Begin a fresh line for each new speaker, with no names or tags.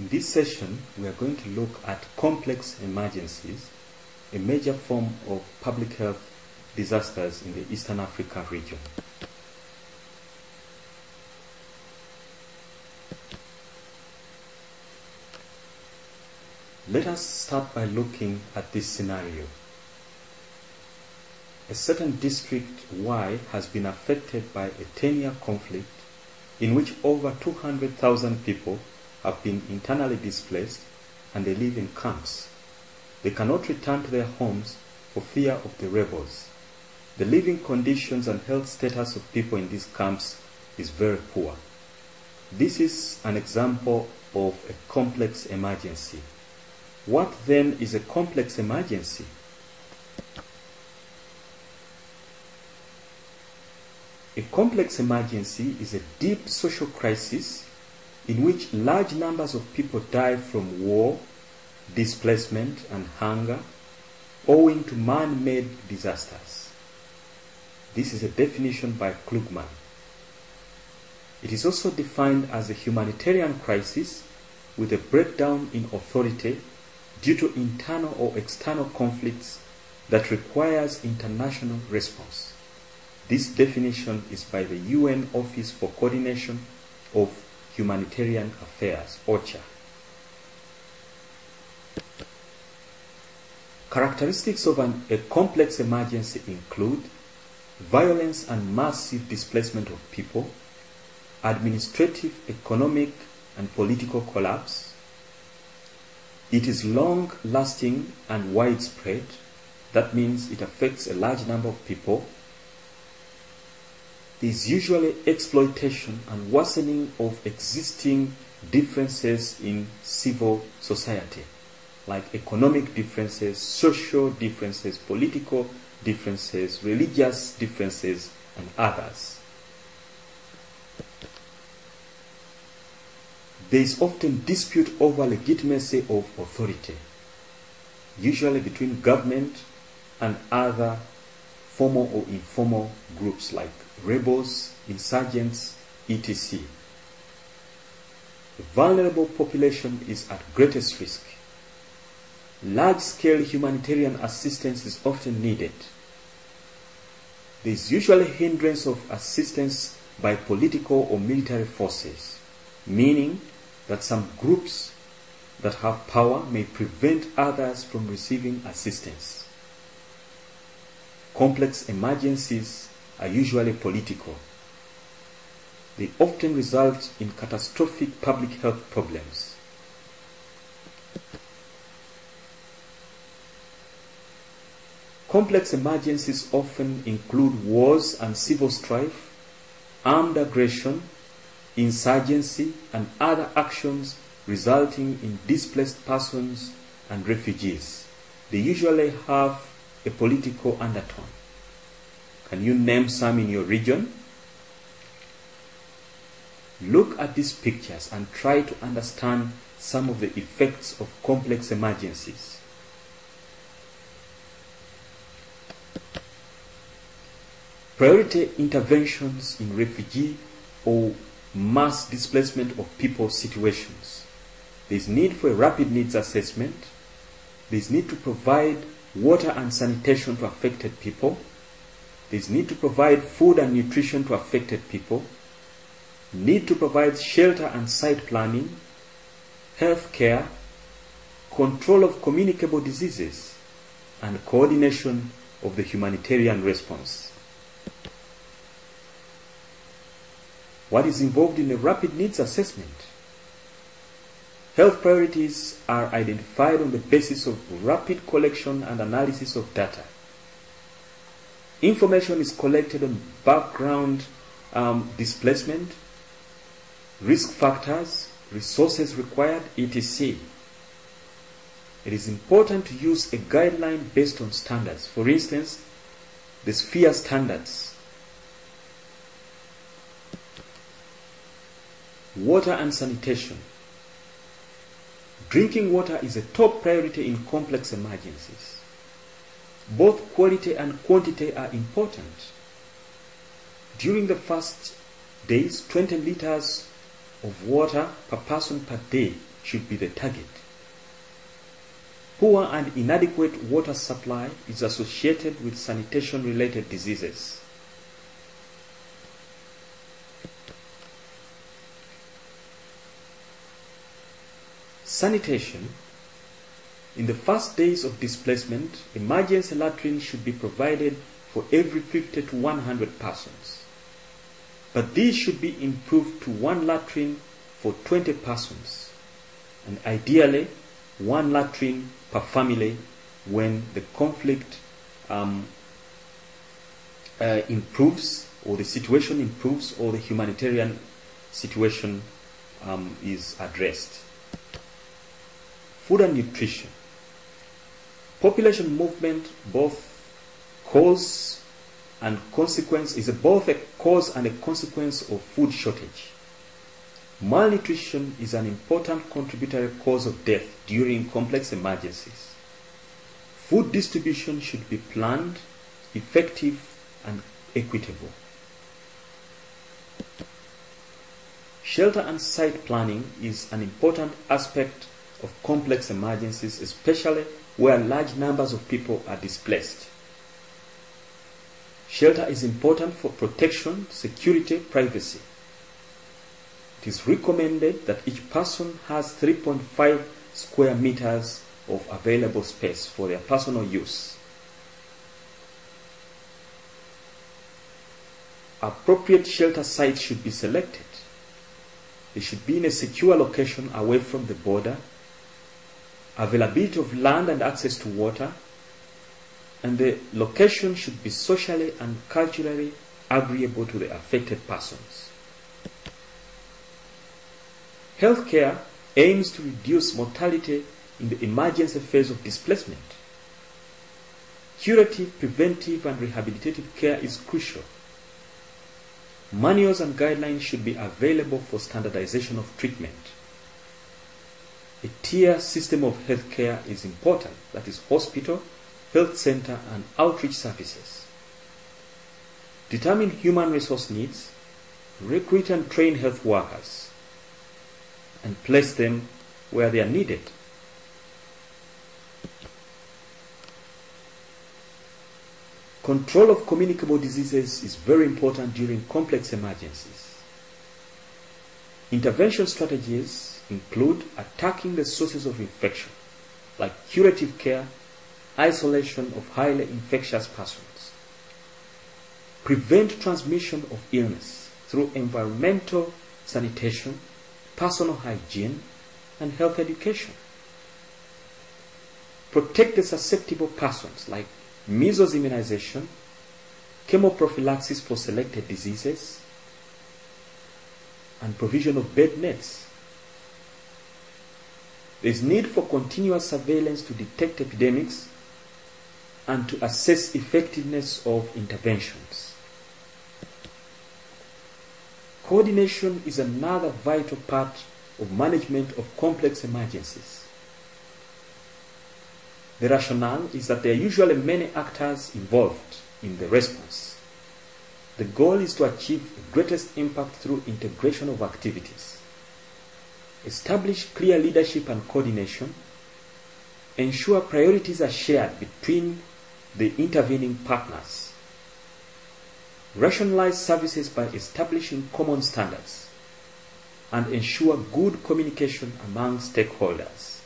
In this session, we are going to look at complex emergencies, a major form of public health disasters in the Eastern Africa region. Let us start by looking at this scenario. A certain district Y has been affected by a 10 year conflict in which over 200,000 people have been internally displaced and they live in camps. They cannot return to their homes for fear of the rebels. The living conditions and health status of people in these camps is very poor. This is an example of a complex emergency. What then is a complex emergency? A complex emergency is a deep social crisis in which large numbers of people die from war, displacement, and hunger owing to man made disasters. This is a definition by Klugman. It is also defined as a humanitarian crisis with a breakdown in authority due to internal or external conflicts that requires international response. This definition is by the UN Office for Coordination of Humanitarian Affairs, OCHA. Characteristics of an, a complex emergency include violence and massive displacement of people, administrative, economic, and political collapse. It is long lasting and widespread. That means it affects a large number of people. There is usually exploitation and worsening of existing differences in civil society, like economic differences, social differences, political differences, religious differences, and others. There is often dispute over legitimacy of authority, usually between government and other formal or informal groups like rebels, insurgents, etc. The vulnerable population is at greatest risk. Large scale humanitarian assistance is often needed. There is usually hindrance of assistance by political or military forces, meaning that some groups that have power may prevent others from receiving assistance. Complex emergencies are usually political. They often result in catastrophic public health problems. Complex emergencies often include wars and civil strife, armed aggression, insurgency, and other actions resulting in displaced persons and refugees. They usually have a political undertone. Can you name some in your region? Look at these pictures and try to understand some of the effects of complex emergencies. Priority interventions in refugee or mass displacement of people situations. There is need for a rapid needs assessment. There is need to provide water and sanitation to affected people. There is need to provide food and nutrition to affected people. Need to provide shelter and site planning, health care, control of communicable diseases, and coordination of the humanitarian response. What is involved in a rapid needs assessment? Health priorities are identified on the basis of rapid collection and analysis of data. Information is collected on background um, displacement, risk factors, resources required, etc. It is important to use a guideline based on standards. For instance, the SPHERE standards. Water and sanitation. Drinking water is a top priority in complex emergencies. Both quality and quantity are important. During the first days, 20 liters of water per person per day should be the target. Poor and inadequate water supply is associated with sanitation related diseases. Sanitation. In the first days of displacement, emergency latrines should be provided for every 50 to 100 persons. But these should be improved to one latrine for 20 persons, and ideally one latrine per family when the conflict um, uh, improves or the situation improves or the humanitarian situation um, is addressed. Food and nutrition. Population movement, both cause and consequence, is both a cause and a consequence of food shortage. Malnutrition is an important contributory cause of death during complex emergencies. Food distribution should be planned, effective, and equitable. Shelter and site planning is an important aspect of complex emergencies, especially where large numbers of people are displaced. Shelter is important for protection, security, privacy. It is recommended that each person has 3.5 square meters of available space for their personal use. Appropriate shelter sites should be selected. They should be in a secure location away from the border availability of land and access to water, and the location should be socially and culturally agreeable to the affected persons. Healthcare aims to reduce mortality in the emergency phase of displacement. Curative, preventive, and rehabilitative care is crucial. Manuals and guidelines should be available for standardization of treatment. A tier system of healthcare is important, that is, hospital, health center, and outreach services. Determine human resource needs, recruit and train health workers, and place them where they are needed. Control of communicable diseases is very important during complex emergencies. Intervention strategies include attacking the sources of infection, like curative care, isolation of highly infectious persons, prevent transmission of illness through environmental sanitation, personal hygiene, and health education. Protect the susceptible persons like measles immunization, chemoprophylaxis for selected diseases, and provision of bed nets. There is need for continuous surveillance to detect epidemics and to assess effectiveness of interventions. Coordination is another vital part of management of complex emergencies. The rationale is that there are usually many actors involved in the response. The goal is to achieve the greatest impact through integration of activities. Establish clear leadership and coordination. Ensure priorities are shared between the intervening partners. Rationalize services by establishing common standards and ensure good communication among stakeholders.